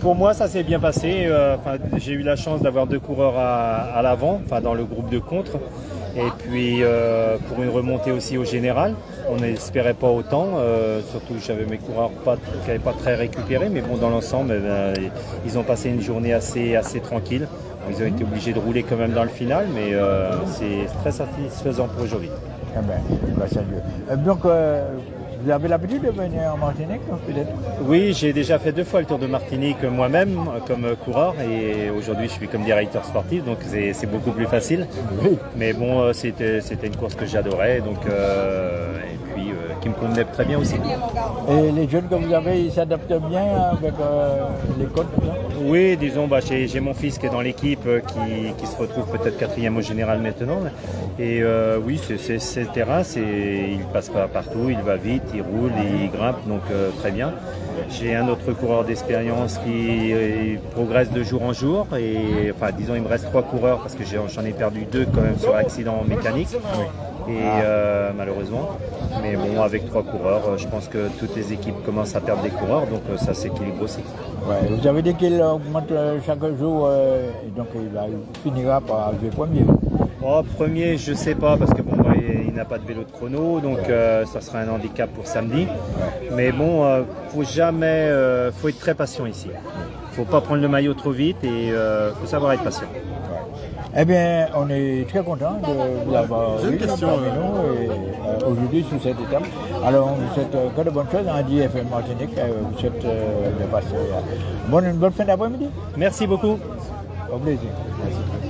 Pour moi, ça s'est bien passé. Euh, j'ai eu la chance d'avoir deux coureurs à, l'avant, dans le groupe de contre. Et puis euh, pour une remontée aussi au général, on n'espérait pas autant. Euh, surtout j'avais mes coureurs qui n'avaient pas très récupéré, mais bon dans l'ensemble, eh ben, ils ont passé une journée assez, assez tranquille. Ils ont été obligés de rouler quand même dans le final, mais c'est très satisfaisant pour aujourd'hui. Eh ben, bah, vous avez l'habitude de venir en Martinique, peut-être Oui, j'ai déjà fait deux fois le Tour de Martinique moi-même comme coureur et aujourd'hui je suis comme directeur sportif, donc c'est beaucoup plus facile. Mais bon, euh, c'était une course que j'adorais, donc euh, et puis euh, qui me convenait très bien aussi. Et les jeunes que vous avez, ils s'adaptent bien avec les codes Oui, disons, bah, j'ai mon fils qui est dans l'équipe, qui, se retrouve peut-être quatrième au général maintenant. Et oui, c'est le terrain, il passe pas partout, il va vite, il roule, il grimpe, donc euh, très bien. J'ai un autre coureur d'expérience qui euh, progresse de jour en jour. Et enfin, disons, il me reste trois coureurs parce que j'en ai, perdu deux quand même sur accident mécanique. Et euh, malheureusement. Mais bon, avec trois coureurs, je pense que toutes les équipes commencent à perdre des coureurs, donc ça s'équilibre aussi. vous avez dit qu'il augmente chaque jour, et donc il, finira par arriver premier. Oh, premier, je sais pas, parce que bon, il n'a pas de vélo de chrono, donc euh, ça sera un handicap pour samedi. Mais bon, euh, faut jamais, euh, faut être très patient ici. Faut pas prendre le maillot trop vite et faut savoir être patient. Eh bien, on est très content de vous avoir eu parmi nous aujourd'hui sur cette étape. Alors, on vous souhaite que de bonnes choses en DFM Martinique. vous souhaite de passer bonne, bonne fin d'après-midi. Merci beaucoup. Au plaisir. Merci.